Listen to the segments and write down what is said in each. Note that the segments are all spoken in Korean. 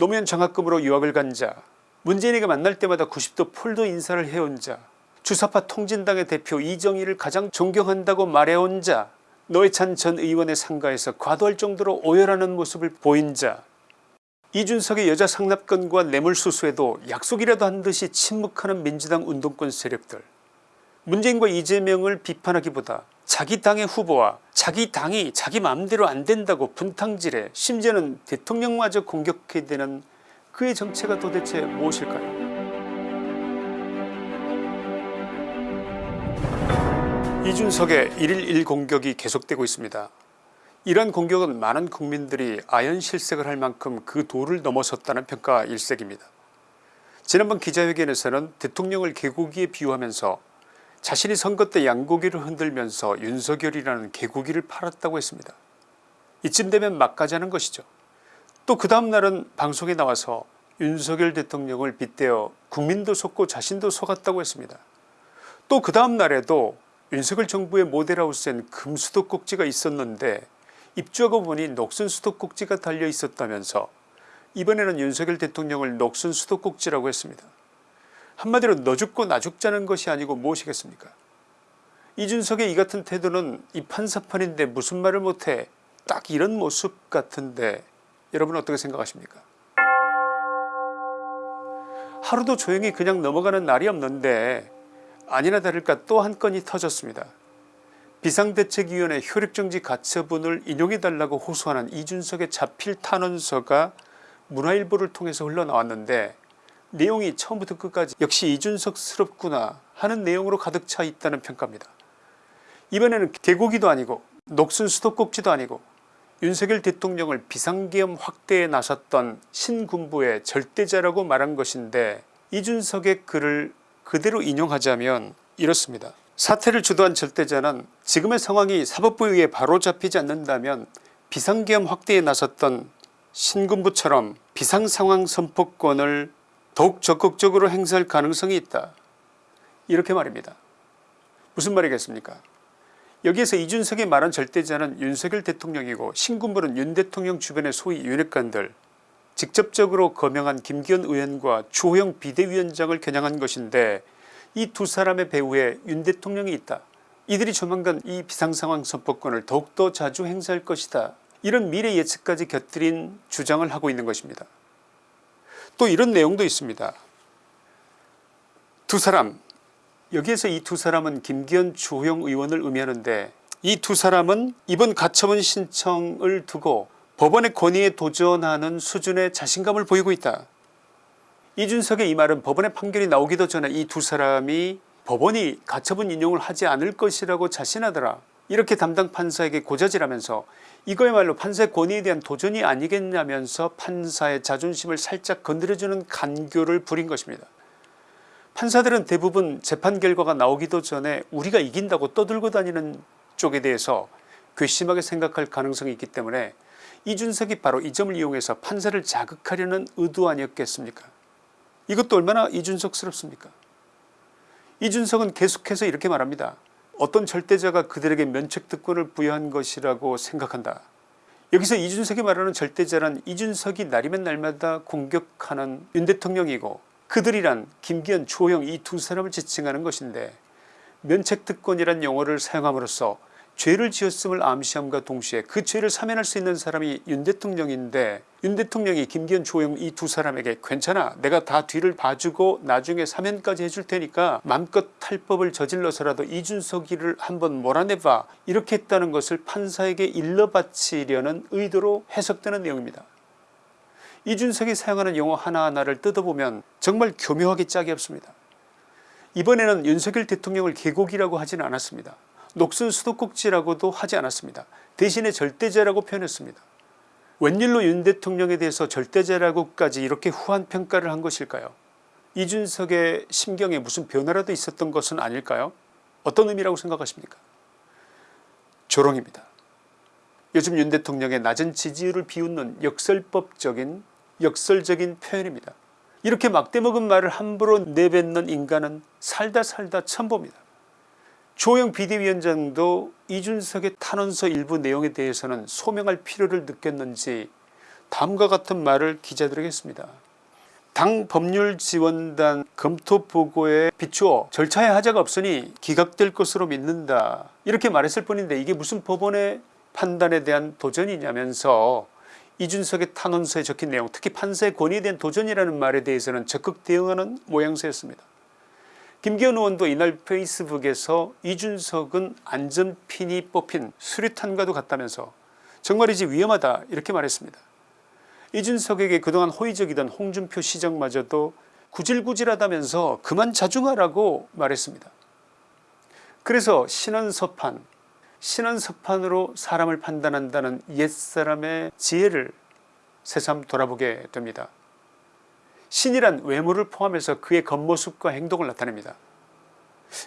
노무현 장학금으로 유학을 간 자, 문재인에게 만날 때마다 90도 폴더 인사를 해온 자, 주사파 통진당의 대표 이정희를 가장 존경한다고 말해온 자, 노회찬 전 의원의 상가에서 과도할 정도로 오열하는 모습을 보인 자, 이준석의 여자 상납건과 뇌물수수에도 약속이라도 한 듯이 침묵하는 민주당 운동권 세력들. 문재인과 이재명을 비판하기보다 자기 당의 후보와 자기 당이 자기 마음대로 안 된다고 분탕질해 심지어는 대통령마저 공격해대는 그의 정체가 도대체 무엇일까요 이준석의 1일 1공격이 계속되고 있습니다. 이러한 공격은 많은 국민들이 아연실색을 할 만큼 그 도를 넘어섰다는 평가 일색입니다. 지난번 기자회견에서는 대통령을 개고기에 비유하면서 자신이 선거 때 양고기를 흔들면서 윤석열이라는 개고기를 팔았다고 했습니다. 이쯤 되면 막가자는 것이죠. 또 그 다음날은 방송에 나와서 윤석열 대통령을 빗대어 국민도 속고 자신도 속았다고 했습니다. 또 그 다음날에도 윤석열 정부의 모델하우스엔 금수도 꼭지가 있었는데 입주하고 보니 녹슨 수도꼭지가 달려 있었다면서 이번에는 윤석열 대통령을 녹슨 수도꼭지라고 했습니다. 한마디로 너 죽고 나 죽자는 것이 아니고 무엇이겠습니까 이준석의 이 같은 태도는 이 판사판인데 무슨 말을 못해 딱 이런 모습 같은데 여러분 어떻게 생각하십니까 하루도 조용히 그냥 넘어가는 날이 없는데 아니나 다를까 또 한 건이 터졌습니다. 비상대책위원회 효력정지 가처분을 인용해달라고 호소하는 이준석의 자필 탄원서가 문화일보를 통해서 흘러나왔는데 내용이 처음부터 끝까지 역시 이준석스럽구나 하는 내용으로 가득 차 있다는 평가입니다. 이번에는 개고기도 아니고 녹슨 수도꼭지도 아니고 윤석열 대통령을 비상계엄 확대에 나섰던 신군부의 절대자라고 말한 것인데 이준석의 글을 그대로 인용하자면 이렇습니다. 사태를 주도한 절대자는 지금의 상황이 사법부에 바로잡히지 않는다면 비상계엄 확대에 나섰던 신군부처럼 비상상황 선포권을 더욱 적극적으로 행사할 가능성이 있다. 이렇게 말입니다. 무슨 말이겠습니까 여기에서 이준석이 말한 절대자는 윤석열 대통령이고 신군부는 윤 대통령 주변의 소위 윤핵관들 직접적으로 거명한 김기현 의원과 주호영 비대위원장을 겨냥한 것인데 이 두 사람의 배후에 윤 대통령이 있다. 이들이 조만간 이 비상상황 선포권을 더욱더 자주 행사할 것이다. 이런 미래 예측까지 곁들인 주장을 하고 있는 것입니다. 또 이런 내용도 있습니다. 두 사람 여기에서 이 두 사람은 김기현 주호영 의원을 의미하는데 이 두 사람은 이번 가처분 신청을 두고 법원의 권위에 도전하는 수준의 자신감을 보이고 있다. 이준석의 이 말은 법원의 판결이 나오기도 전에 이 두 사람이 법원이 가처분 인용을 하지 않을 것이라고 자신하더라 이렇게 담당 판사에게 고자질하면서 이거야말로 판사의 권위에 대한 도전이 아니겠냐면서 판사의 자존심을 살짝 건드려주는 간교를 부린 것입니다. 판사들은 대부분 재판 결과가 나오기도 전에 우리가 이긴다고 떠들고 다니는 쪽에 대해서 괘씸하게 생각할 가능성이 있기 때문에 이준석이 바로 이 점을 이용해서 판사를 자극하려는 의도 아니었겠습니까 이것도 얼마나 이준석스럽습니까 이준석은 계속해서 이렇게 말합니다. 어떤 절대자가 그들에게 면책특권을 부여한 것이라고 생각한다. 여기서 이준석이 말하는 절대자란 이준석이 날이면 날마다 공격하는 윤 대통령이고 그들이란 김기현 조영 이 두 사람을 지칭하는 것인데 면책특권이란 용어를 사용함으로써 죄를 지었음을 암시함과 동시에 그 죄를 사면할 수 있는 사람이 윤 대통령인데 윤 대통령이 김기현 조영 이 두 사람에게 괜찮아 내가 다 뒤를 봐주고 나중에 사면까지 해줄 테니까 맘껏 탈법을 저질러서라도 이준석이를 한번 몰아내봐 이렇게 했다는 것을 판사에게 일러바치려는 의도로 해석되는 내용입니다. 이준석이 사용하는 용어 하나하나를 뜯어보면 정말 교묘하게 짝이 없습니다. 이번에는 윤석열 대통령을 개곡이라고 하지는 않았습니다. 녹슨 수도꼭지라고도 하지 않았습니다. 대신에 절대자라고 표현했습니다. 웬일로 윤 대통령에 대해서 절대자라고까지 이렇게 후한 평가를 한 것일까요 이준석의 심경에 무슨 변화라도 있었던 것은 아닐까요 어떤 의미라고 생각하십니까 조롱입니다. 요즘 윤 대통령의 낮은 지지율을 비웃는 역설법적인 역설적인 표현입니다. 이렇게 막대먹은 말을 함부로 내뱉는 인간은 살다 살다 처음 봅니다. 조영 비대위원장도 이준석의 탄원서 일부 내용에 대해서는 소명할 필요를 느꼈는지 다음과 같은 말을 기자들에게 했습니다. 당 법률지원단 검토 보고에 비추어 절차에 하자가 없으니 기각될 것으로 믿는다 이렇게 말했을 뿐인데 이게 무슨 법원의 판단에 대한 도전이냐면서 이준석의 탄원서에 적힌 내용 특히 판사의 권위에 대한 도전이라는 말에 대해서는 적극 대응하는 모양새였습니다. 김기현 의원도 이날 페이스북에서 이준석은 안전핀이 뽑힌 수류탄과도 같다면서 정말이지 위험하다 이렇게 말했습니다. 이준석에게 그동안 호의적이던 홍준표 시장마저도 구질구질하다면서 그만 자중하라고 말했습니다. 그래서 신원서판 신원서판으로 사람을 판단한다는 옛사람의 지혜를 새삼 돌아보게 됩니다. 신이란 외모를 포함해서 그의 겉모습과 행동을 나타냅니다.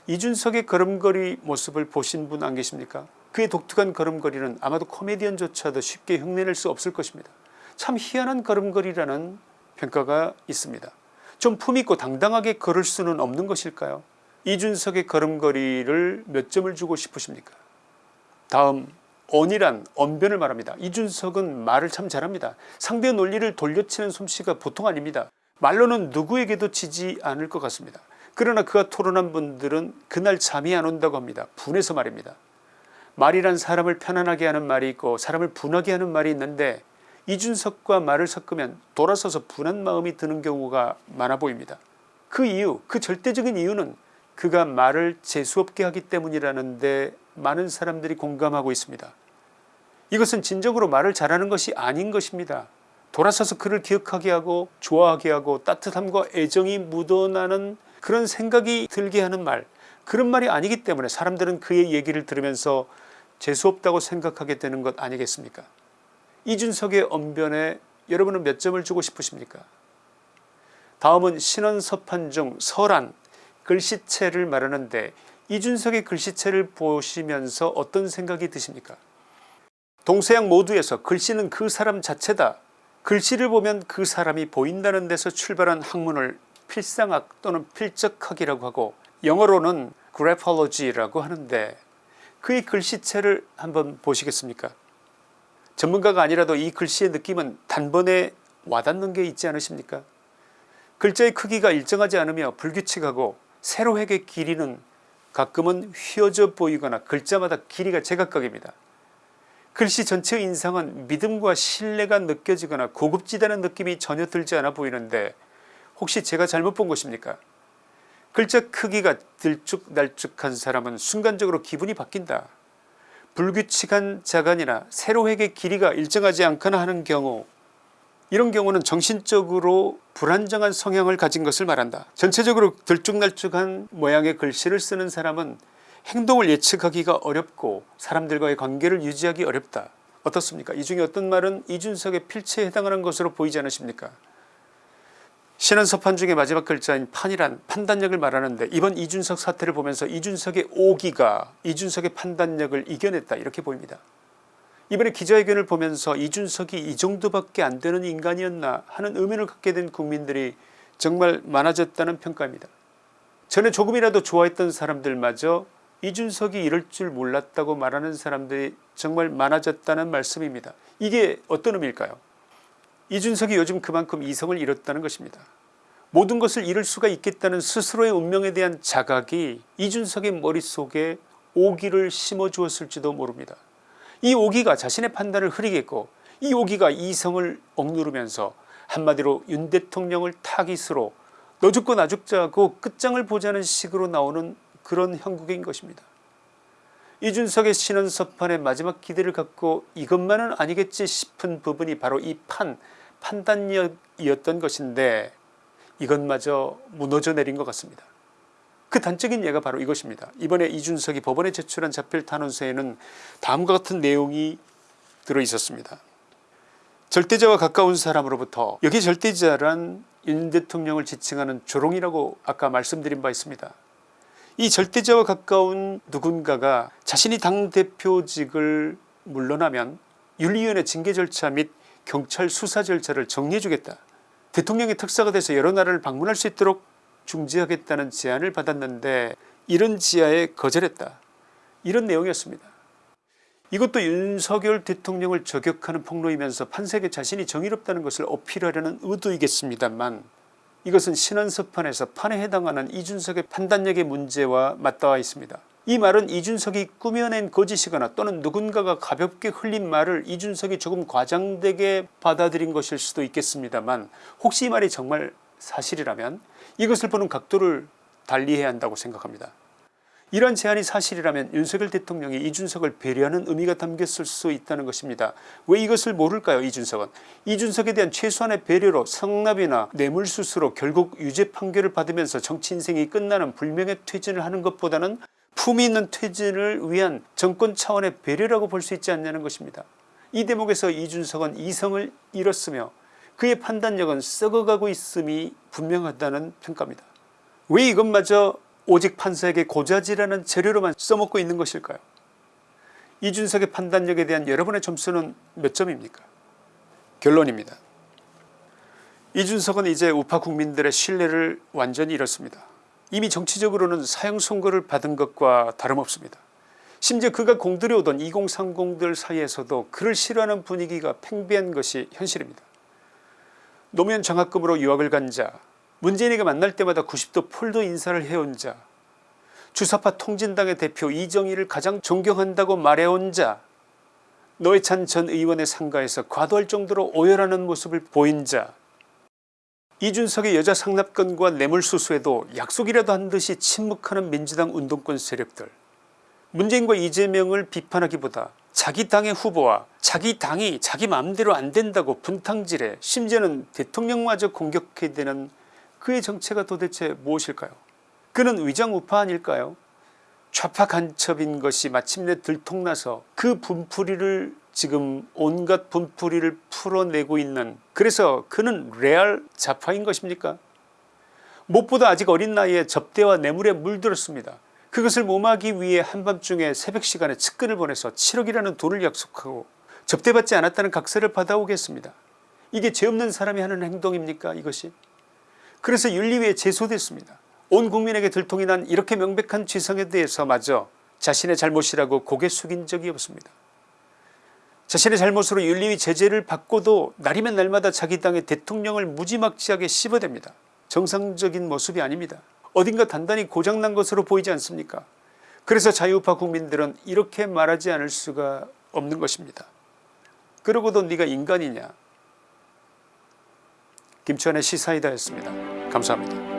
이준석의 걸음걸이 모습을 보신 분 안 계십니까 그의 독특한 걸음걸이는 아마도 코미디언조차도 쉽게 흉내낼 수 없을 것입니다. 참 희한한 걸음걸이라는 평가가 있습니다. 좀 품있고 당당하게 걸을 수는 없는 것일까요 이준석의 걸음걸이를 몇 점을 주고 싶으십니까 다음 언이란 언변을 말합니다. 이준석은 말을 참 잘합니다. 상대의 논리를 돌려치는 솜씨가 보통 아닙니다. 말로는 누구에게도 지지 않을 것 같습니다. 그러나 그가 토론한 분들은 그날 잠이 안 온다고 합니다. 분해서 말입니다. 말이란 사람을 편안하게 하는 말이 있고 사람을 분하게 하는 말이 있는데 이준석과 말을 섞으면 돌아서서 분한 마음이 드는 경우가 많아 보입니다. 그 이유 그 절대적인 이유는 그가 말을 재수없게 하기 때문이라는데 많은 사람들이 공감하고 있습니다. 이것은 진정으로 말을 잘하는 것이 아닌 것입니다. 돌아서서 그를 기억하게 하고 좋아하게 하고 따뜻함과 애정이 묻어나는 그런 생각이 들게 하는 말 그런 말이 아니기 때문에 사람들은 그의 얘기를 들으면서 재수없다고 생각하게 되는 것 아니겠습니까? 이준석의 언변에 여러분은 몇 점을 주고 싶으십니까? 다음은 신원서판 중 서란 글씨체를 말하는데 이준석의 글씨체를 보시면서 어떤 생각이 드십니까? 동서양 모두에서 글씨는 그 사람 자체다 글씨를 보면 그 사람이 보인다는 데서 출발한 학문을 필상학 또는 필적학이라고 하고 영어로는 그래폴로지라고 하는데 그의 글씨체를 한번 보시겠습니까 전문가가 아니라도 이 글씨의 느낌은 단번에 와닿는 게 있지 않으십니까 글자의 크기가 일정하지 않으며 불규칙하고 세로획의 길이는 가끔은 휘어져 보이거나 글자마다 길이가 제각각입니다. 글씨 전체의 인상은 믿음과 신뢰가 느껴지거나 고급지다는 느낌이 전혀 들지 않아 보이는데 혹시 제가 잘못 본 것입니까 글자 크기가 들쭉날쭉한 사람은 순간적으로 기분이 바뀐다. 불규칙한 자간이나 세로획의 길이가 일정하지 않거나 하는 경우 이런 경우는 정신적으로 불안정한 성향을 가진 것을 말한다. 전체적으로 들쭉날쭉한 모양의 글씨를 쓰는 사람은 행동을 예측하기가 어렵고 사람들과의 관계를 유지하기 어렵다. 어떻습니까 이 중에 어떤 말은 이준석의 필체에 해당하는 것으로 보이지 않으십니까 신원서판 중에 마지막 글자인 판이란 판단력을 말하는데 이번 이준석 사태를 보면서 이준석의 오기가 이준석의 판단력을 이겨냈다 이렇게 보입니다. 이번에 기자회견을 보면서 이준석이 이 정도밖에 안 되는 인간이었나 하는 의문을 갖게 된 국민들이 정말 많아졌다는 평가입니다. 전에 조금이라도 좋아했던 사람들마저 이준석이 이럴 줄 몰랐다고 말하는 사람들이 정말 많아졌다는 말씀입니다. 이게 어떤 의미일까요 이준석이 요즘 그만큼 이성을 잃었다는 것입니다. 모든 것을 잃을 수가 있겠다는 스스로의 운명에 대한 자각이 이준석의 머릿속에 오기를 심어주었을지도 모릅니다. 이 오기가 자신의 판단을 흐리겠고 이 오기가 이성을 억누르면서 한마디로 윤 대통령을 타깃으로 너 죽고 나 죽자고 끝장을 보자는 식으로 나오는 그런 형국인 것입니다. 이준석의 신원서판의 마지막 기대를 갖고 이것만은 아니겠지 싶은 부분이 바로 이 판 판단력이었던 것인데 이것마저 무너져 내린 것 같습니다. 그 단적인 예가 바로 이것입니다. 이번에 이준석이 법원에 제출한 자필 탄원서에는 다음과 같은 내용이 들어있었습니다. 절대자와 가까운 사람으로부터 여기 절대자란 윤 대통령을 지칭하는 조롱이라고 아까 말씀드린 바 있습니다. 이 절대자와 가까운 누군가가 자신이 당대표직을 물러나면 윤리위원회 징계 절차 및 경찰 수사 절차를 정리해 주겠다. 대통령의 특사가 돼서 여러 나라를 방문할 수 있도록 중지하겠다는 제안을 받았는데 이런 지하에 거절했다. 이런 내용이었습니다. 이것도 윤석열 대통령을 저격하는 폭로이면서 판세계 자신이 정의롭다는 것을 어필하려는 의도이겠습니다만 이것은 신원서판에서 판에 해당하는 이준석의 판단력의 문제와 맞닿아 있습니다. 이 말은 이준석이 꾸며낸 거짓이거나 또는 누군가가 가볍게 흘린 말을 이준석이 조금 과장되게 받아들인 것일 수도 있겠습니다만 혹시 이 말이 정말 사실이라면 이것을 보는 각도를 달리해야 한다고 생각합니다. 이런 제안이 사실이라면 윤석열 대통령이 이준석을 배려하는 의미가 담겼을 수 있다는 것입니다. 왜 이것을 모를까요 이준석은. 이준석에 대한 최소한의 배려로 성납이나 뇌물수수로 결국 유죄 판결을 받으면서 정치 인생이 끝나는 불명예 퇴진을 하는 것보다는 품위 있는 퇴진을 위한 정권 차원의 배려라고 볼 수 있지 않냐는 것입니다. 이 대목에서 이준석은 이성을 잃었으며 그의 판단력은 썩어가고 있음이 분명하다는 평가입니다. 왜 이것마저 오직 판사에게 고자질하는 재료로만 써먹고 있는 것일까요 이준석의 판단력에 대한 여러분의 점수는 몇 점입니까 결론입니다. 이준석은 이제 우파 국민들의 신뢰를 완전히 잃었습니다. 이미 정치적으로는 사형 선고를 받은 것과 다름없습니다. 심지어 그가 공들여 오던 2030들 사이에서도 그를 싫어하는 분위기가 팽배한 것이 현실입니다. 노무현 장학금으로 유학을 간 자, 문재인에게 만날 때마다 90도 폴더 인사를 해온 자 주사파 통진당의 대표 이정희를 가장 존경한다고 말해온 자 노회찬 전 의원의 상가에서 과도할 정도로 오열하는 모습을 보인 자 이준석의 여자 상납건과 뇌물수수에도 약속이라도 한 듯이 침묵하는 민주당 운동권 세력들 문재인과 이재명을 비판하기보다 자기 당의 후보와 자기 당이 자기 마음대로 안된다고 분탕질해 심지어는 대통령마저 공격해대는 그의 정체가 도대체 무엇일까요? 그는 위장우파 아닐까요? 좌파 간첩인 것이 마침내 들통나서 그 분풀이를 지금 온갖 분풀이를 풀어내고 있는 그래서 그는 레알 좌파인 것입니까? 무엇보다 아직 어린 나이에 접대와 뇌물에 물들었습니다. 그것을 몸하기 위해 한밤중에 새벽 시간에 측근을 보내서 7억이라는 돈을 약속하고 접대받지 않았다는 각서를 받아오겠습니다. 이게 죄 없는 사람이 하는 행동입니까 이것이 그래서 윤리위에 제소됐습니다. 온 국민에게 들통이 난 이렇게 명백한 지성에 대해서 마저 자신의 잘못이라고 고개 숙인 적이 없습니다. 자신의 잘못으로 윤리위 제재를 받고도 날이면 날마다 자기 당의 대통령을 무지막지하게 씹어댑니다. 정상적인 모습이 아닙니다. 어딘가 단단히 고장난 것으로 보이지 않습니까 그래서 자유우파 국민들은 이렇게 말하지 않을 수가 없는 것입니다. 그러고도 네가 인간이냐 김치환의 시사이다였습니다. 감사합니다.